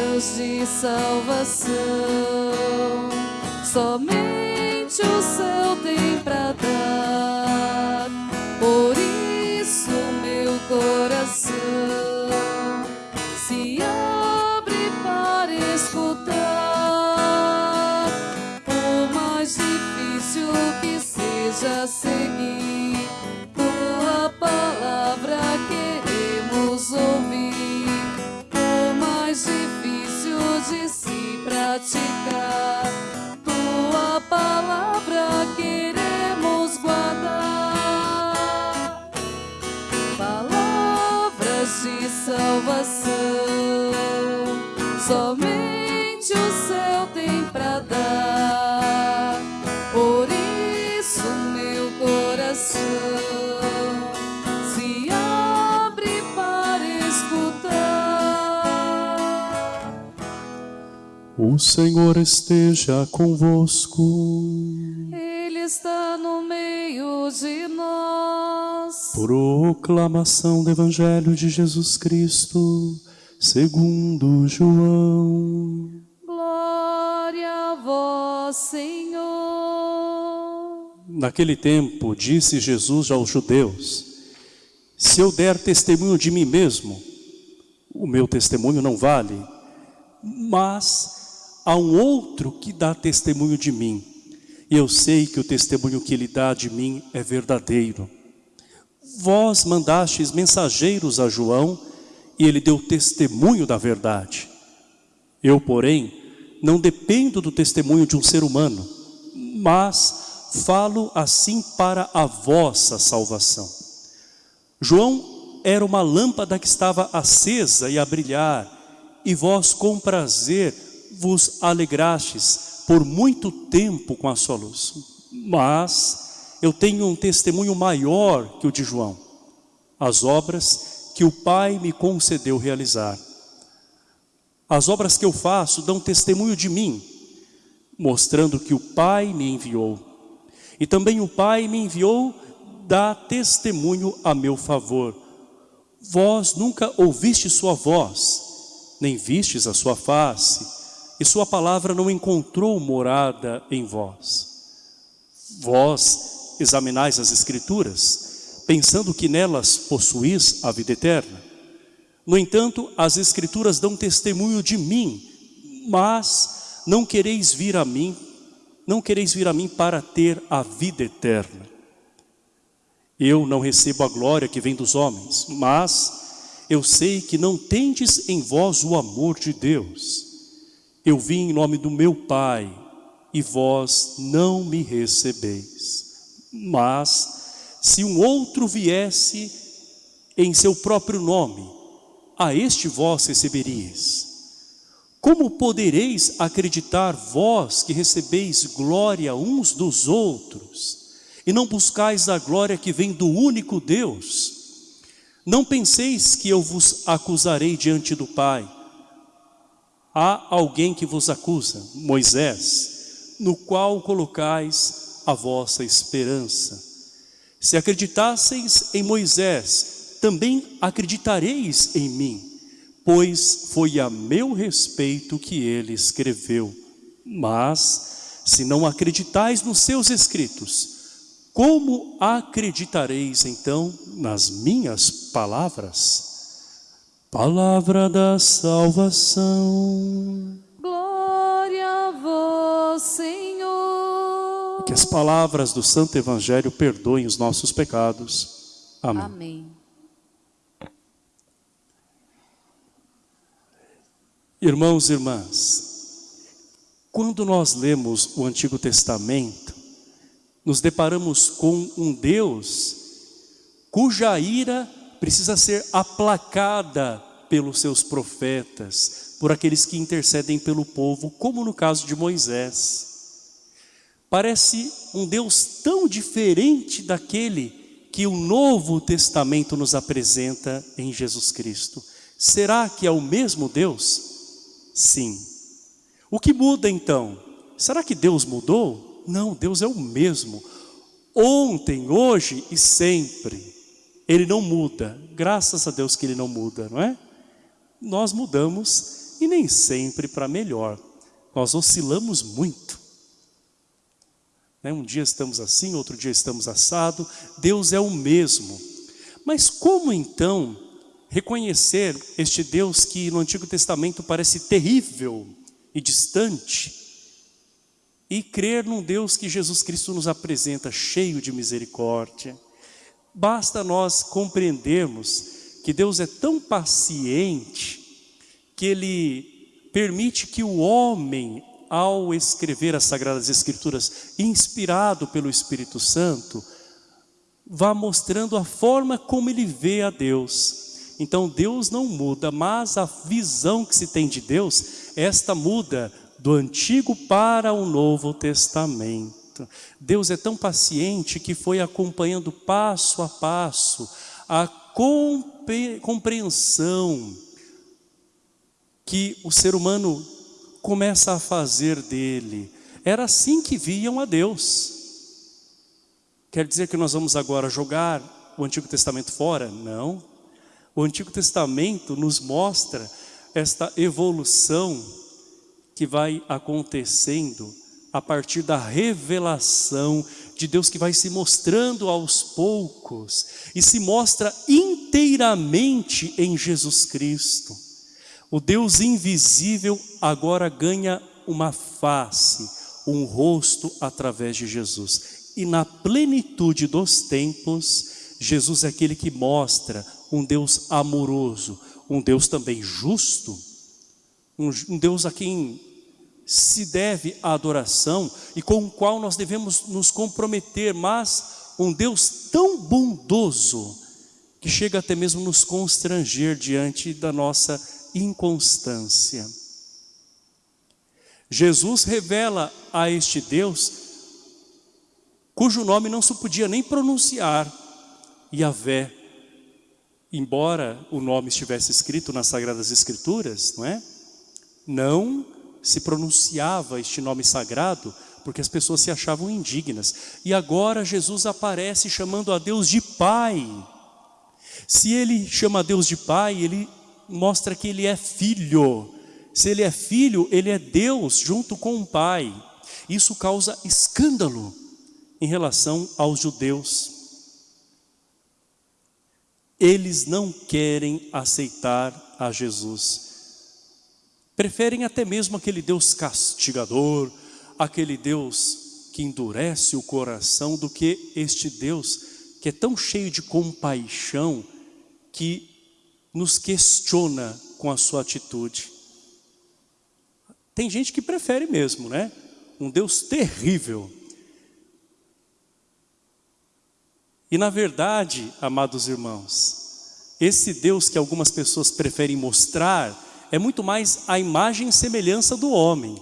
palavras de salvação. Somente o céu tem pra dar, por isso meu coração somente o céu tem pra dar. Por isso meu coração se abre para escutar. O Senhor esteja convosco. Ele está no meio de nós. Proclamação do Evangelho de Jesus Cristo, segundo João. Glória a vós, Senhor. Naquele tempo, disse Jesus aos judeus: Se eu der testemunho de mim mesmo, o meu testemunho não vale, mas há um outro que dá testemunho de mim, e eu sei que o testemunho que ele dá de mim é verdadeiro. Vós mandastes mensageiros a João, e ele deu testemunho da verdade. Eu, porém, não dependo do testemunho de um ser humano, mas falo assim para a vossa salvação. João era uma lâmpada que estava acesa e a brilhar, e vós com prazer vos alegrastes por muito tempo com a sua luz. Mas eu tenho um testemunho maior que o de João, as obras que o Pai me concedeu realizar. As obras que eu faço dão testemunho de mim, mostrando que o Pai me enviou. E também o Pai me enviou dá testemunho a meu favor. Vós nunca ouviste sua voz, nem vistes a sua face, e sua palavra não encontrou morada em vós. Vós examinais as escrituras, pensando que nelas possuís a vida eterna. No entanto, as escrituras dão testemunho de mim, mas não quereis vir a mim, não quereis vir a mim para ter a vida eterna. Eu não recebo a glória que vem dos homens, mas eu sei que não tendes em vós o amor de Deus. Eu vim em nome do meu Pai, e vós não me recebeis. Mas, se um outro viesse em seu próprio nome, a este vós receberíeis. Como podereis acreditar vós que recebeis glória uns dos outros e não buscais a glória que vem do único Deus? Não penseis que eu vos acusarei diante do Pai. Há alguém que vos acusa, Moisés, no qual colocais a vossa esperança. Se acreditasseis em Moisés, também acreditareis em mim, pois foi a meu respeito que ele escreveu. Mas, se não acreditais nos seus escritos, como acreditareis então nas minhas palavras? Palavra da salvação. Glória a Senhor. Que as palavras do Santo Evangelho perdoem os nossos pecados. Amém. Amém. Irmãos e irmãs, quando nós lemos o Antigo Testamento, nos deparamos com um Deus cuja ira precisa ser aplacada pelos seus profetas, por aqueles que intercedem pelo povo, como no caso de Moisés. Parece um Deus tão diferente daquele que o Novo Testamento nos apresenta em Jesus Cristo. Será que é o mesmo Deus? Sim. O que muda então? Será que Deus mudou? Não, Deus é o mesmo. Ontem, hoje e sempre. Ele não muda. Graças a Deus que Ele não muda, não é? Nós mudamos e nem sempre para melhor. Nós oscilamos muito. Né? Um dia estamos assim, outro dia estamos assado. Deus é o mesmo. Mas como então reconhecer este Deus que no Antigo Testamento parece terrível e distante e crer num Deus que Jesus Cristo nos apresenta cheio de misericórdia? Basta nós compreendermos que Deus é tão paciente que Ele permite que o homem, ao escrever as Sagradas Escrituras, inspirado pelo Espírito Santo, vá mostrando a forma como ele vê a Deus. Então Deus não muda, mas a visão que se tem de Deus, esta muda do Antigo para o Novo Testamento. Deus é tão paciente que foi acompanhando passo a passo a compreensão que o ser humano começa a fazer dele. Era assim que viam a Deus. Quer dizer que nós vamos agora jogar o Antigo Testamento fora? Não. O Antigo Testamento nos mostra esta evolução que vai acontecendo a partir da revelação de Deus que vai se mostrando aos poucos e se mostra inteiramente em Jesus Cristo. O Deus invisível agora ganha uma face, um rosto através de Jesus. E na plenitude dos tempos, Jesus é aquele que mostra um Deus amoroso, um Deus também justo, um Deus a quem se deve à adoração e com o qual nós devemos nos comprometer, mas um Deus tão bondoso que chega até mesmo nos constranger diante da nossa inconstância. Jesus revela a este Deus, cujo nome não se podia nem pronunciar, Yahvé, embora o nome estivesse escrito nas Sagradas Escrituras, não é? Não se pronunciava este nome sagrado porque as pessoas se achavam indignas. E agora Jesus aparece chamando a Deus de Pai. Se ele chama a Deus de Pai, ele mostra que ele é filho. Se ele é filho, ele é Deus junto com o Pai. Isso causa escândalo em relação aos judeus. Eles não querem aceitar a Jesus. Preferem até mesmo aquele Deus castigador, aquele Deus que endurece o coração, do que este Deus que é tão cheio de compaixão, que nos questiona com a sua atitude. Tem gente que prefere mesmo, né? Um Deus terrível. E na verdade, amados irmãos, esse Deus que algumas pessoas preferem mostrar, é muito mais a imagem e semelhança do homem.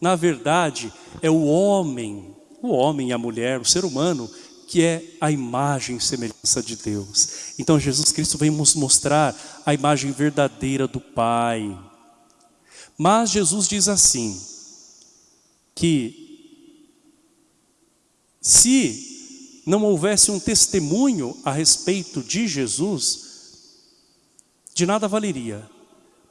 Na verdade, é o homem, o homem e a mulher, o ser humano, que é a imagem e semelhança de Deus. Então Jesus Cristo vem nos mostrar a imagem verdadeira do Pai. Mas Jesus diz assim, que se não houvesse um testemunho a respeito de Jesus, de nada valeria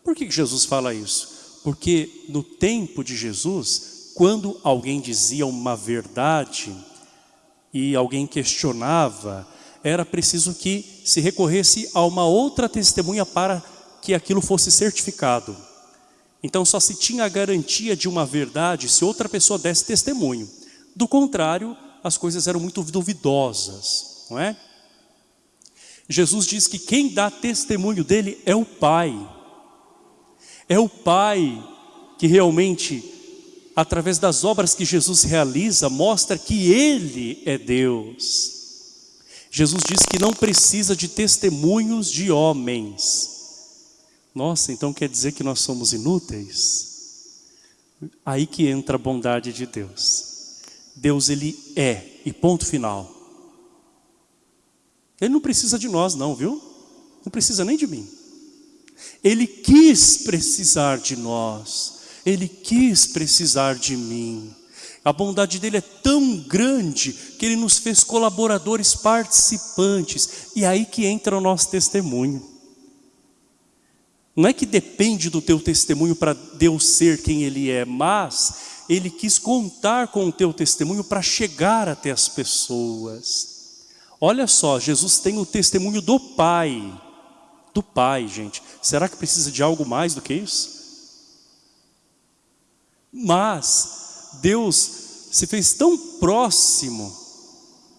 por que Jesus fala isso? Porque no tempo de Jesus, quando alguém dizia uma verdade e alguém questionava, era preciso que se recorresse a uma outra testemunha para que aquilo fosse certificado. Então só se tinha a garantia de uma verdade se outra pessoa desse testemunho. Do contrário, as coisas eram muito duvidosas, não é? Jesus diz que quem dá testemunho dele é o Pai. É o Pai que realmente, através das obras que Jesus realiza, mostra que Ele é Deus. Jesus diz que não precisa de testemunhos de homens. Nossa, então quer dizer que nós somos inúteis? Aí que entra a bondade de Deus. Deus Ele é, e ponto final. Ele não precisa de nós não, viu? Não precisa nem de mim. Ele quis precisar de nós, Ele quis precisar de mim. A bondade dele é tão grande que ele nos fez colaboradores participantes. E aí que entra o nosso testemunho. Não é que depende do teu testemunho para Deus ser quem Ele é, mas Ele quis contar com o teu testemunho para chegar até as pessoas. Olha só, Jesus tem o testemunho do Pai, do Pai, gente. Será que precisa de algo mais do que isso? Mas Deus se fez tão próximo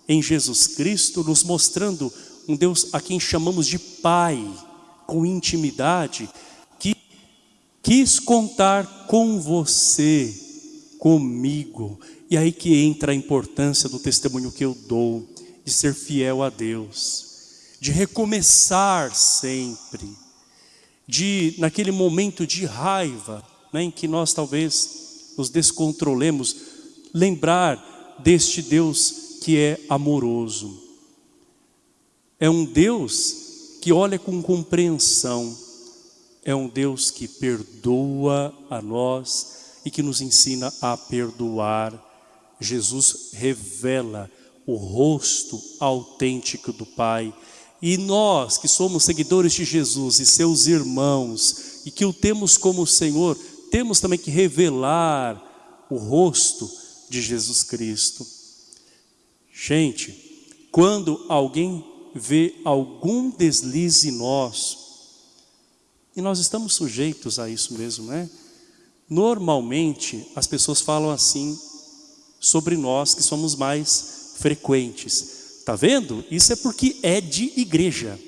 em Jesus Cristo, nos mostrando um Deus a quem chamamos de Pai, com intimidade, que quis contar com você, comigo. E aí que entra a importância do testemunho que eu dou, de ser fiel a Deus, de recomeçar sempre, de naquele momento de raiva, né, em que nós talvez nos descontrolemos, lembrar deste Deus que é amoroso. É um Deus que olha com compreensão, é um Deus que perdoa a nós e que nos ensina a perdoar. Jesus revela o rosto autêntico do Pai. E nós que somos seguidores de Jesus e seus irmãos e que o temos como Senhor, temos também que revelar o rosto de Jesus Cristo. Gente, quando alguém vê algum deslize nosso, e nós estamos sujeitos a isso mesmo, né? Normalmente as pessoas falam assim sobre nós que somos mais frequentes. Tá vendo? Isso é porque é de igreja.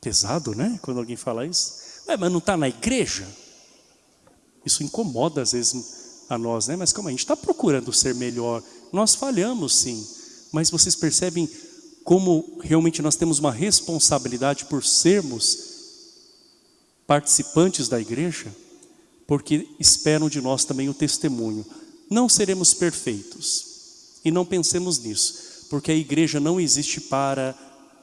Pesado, né? Quando alguém fala isso. É, mas não está na igreja? Isso incomoda às vezes a nós, né? Mas como a gente está procurando ser melhor. Nós falhamos sim. Mas vocês percebem como realmente nós temos uma responsabilidade por sermos participantes da igreja? Porque esperam de nós também o testemunho. Não seremos perfeitos. E não pensemos nisso. Porque a igreja não existe para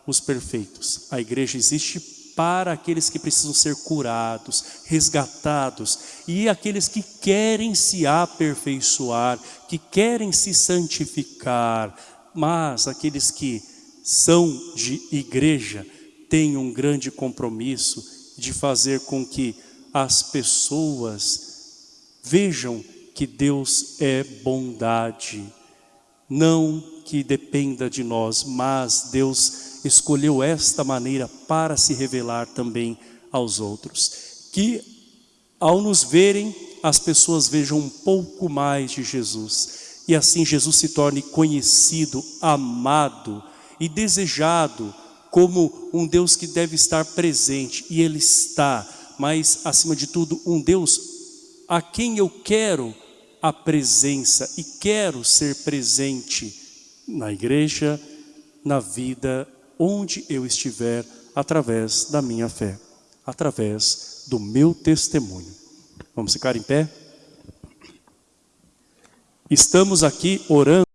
os perfeitos. A igreja existe para aqueles que precisam ser curados, resgatados, e aqueles que querem se aperfeiçoar, que querem se santificar, mas aqueles que são de igreja têm um grande compromisso de fazer com que as pessoas vejam que Deus é bondade, não que dependa de nós, mas Deus escolheu esta maneira para se revelar também aos outros. Que ao nos verem, as pessoas vejam um pouco mais de Jesus. E assim Jesus se torne conhecido, amado e desejado como um Deus que deve estar presente. E Ele está, mas acima de tudo um Deus a quem eu quero a presença e quero ser presente na igreja, na vida, onde eu estiver, através da minha fé, através do meu testemunho. Vamos ficar em pé? Estamos aqui orando